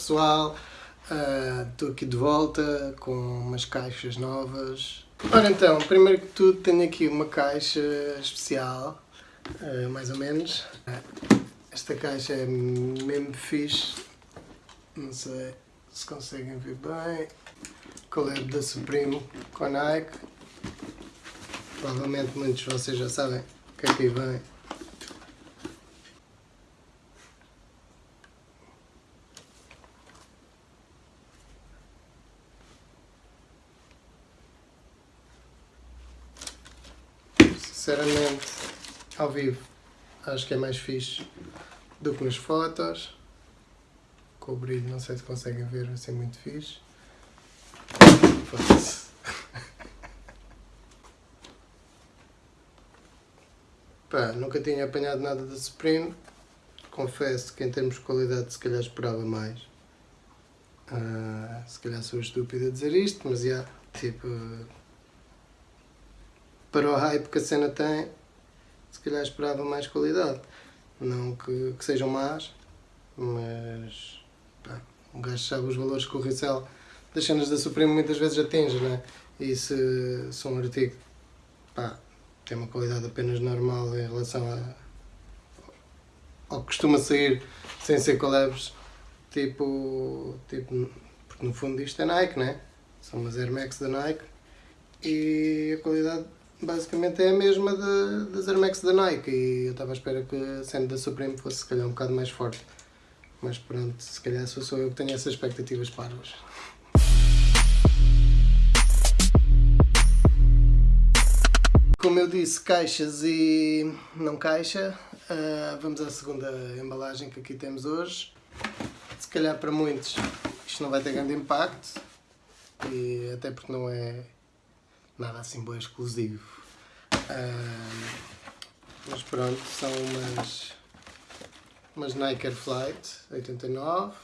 Pessoal, estou uh, aqui de volta com umas caixas novas. Ora então, primeiro que tudo tenho aqui uma caixa especial, uh, mais ou menos. Esta caixa é mesmo fixe, não sei se conseguem ver bem. Collab da Supreme com Nike. Provavelmente muitos de vocês já sabem o que é que aí vem. Sinceramente, ao vivo, acho que é mais fixe do que nas fotos. Com o brilho, não sei se conseguem ver, vai ser muito fixe. Pá, nunca tinha apanhado nada da Supreme. Confesso que em termos de qualidade se calhar esperava mais. Uh, se calhar sou estúpido a dizer isto, mas já, yeah, tipo, para o hype que a cena tem, se calhar esperava mais qualidade. Não que, que sejam más, mas pá, gajo sabe os valores que o resell das cenas da Supreme muitas vezes atinge, né? E se, se um artigo pá, tem uma qualidade apenas normal em relação a, ao que costuma sair sem ser collabs, tipo, tipo, porque no fundo isto é Nike, né? São umas Air Max da Nike e a qualidade basicamente é a mesma de, das Air Max da Nike e eu estava à espera que cena da Supreme fosse se calhar um bocado mais forte. Mas pronto, se calhar sou eu que tenho essas expectativas parvas. Como eu disse, caixas e não caixa, uh, vamos à segunda embalagem que aqui temos hoje. Se calhar para muitos isto não vai ter grande impacto, e até porque não é nada assim bom exclusivo. Uh, mas pronto, são umas, umas Nike Air Flight 89.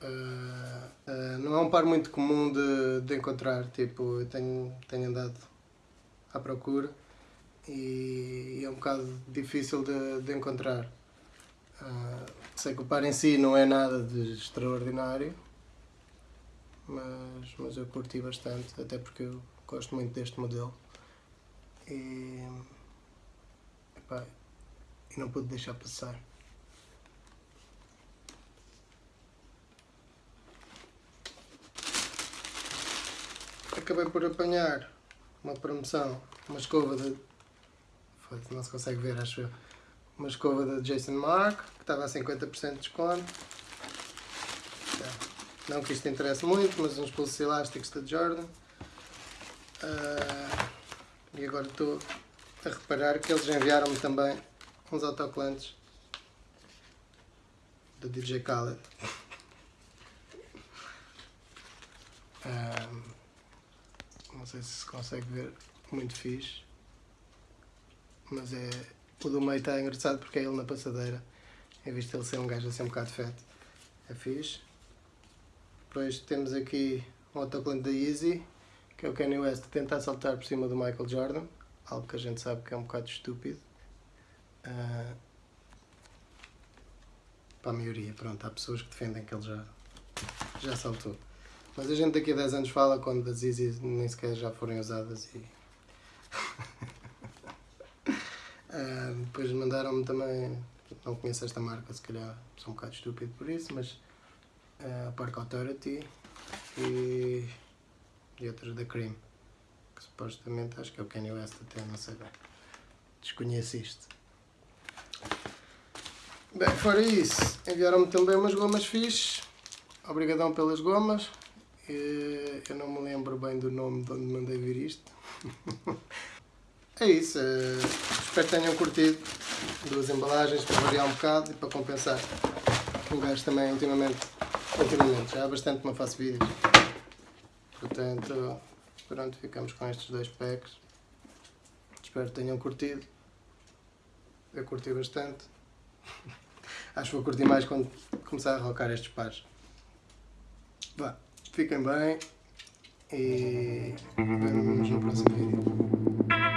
Uh, uh, não é um par muito comum de, de encontrar, tipo, eu tenho, tenho andado à procura e, e é um bocado difícil de, de encontrar. Uh, sei que o par em si não é nada de extraordinário, mas, mas eu curti bastante, até porque eu Gosto muito deste modelo. E, epá, e não pude deixar passar. Acabei por apanhar uma promoção, uma escova de... Não se consegue ver, acho eu. Uma escova da Jason Mark, que estava a 50% de desconto. Não que isto interesse muito, mas uns pulsos elásticos da Jordan. Uh, e agora estou a reparar que eles enviaram-me também uns autocolantes do DJ Khaled. Uh, não sei se se consegue ver muito fixe, mas é o do meio está engraçado porque é ele na passadeira, em vez de ele ser um gajo assim um bocado feto. É fixe. Depois temos aqui um autocolante da Easy que é o Kanye West tentar saltar por cima do Michael Jordan, algo que a gente sabe que é um bocado estúpido. Uh, para a maioria, pronto, há pessoas que defendem que ele já, já saltou. Mas a gente daqui a 10 anos fala quando as Easy nem sequer já forem usadas e... uh, depois mandaram-me também, não conheço esta marca, se calhar sou um bocado estúpido por isso, mas uh, Park Authority e e outros da Cream. Que supostamente acho que é o Kanye West até, não sei bem. Desconheço isto. Bem, fora isso, enviaram-me também umas gomas fixes. Obrigadão pelas gomas. Eu não me lembro bem do nome de onde mandei vir isto. é isso. Eh, espero que tenham curtido. Duas embalagens para variar um bocado e para compensar. O gajo também ultimamente, ultimamente, já há bastante que não faço vídeos. Portanto, pronto, ficamos com estes dois packs. Espero que tenham curtido. Eu curti bastante. Acho que vou curtir mais quando começar a rocar estes pares. Vá, fiquem bem e vemos no próximo vídeo.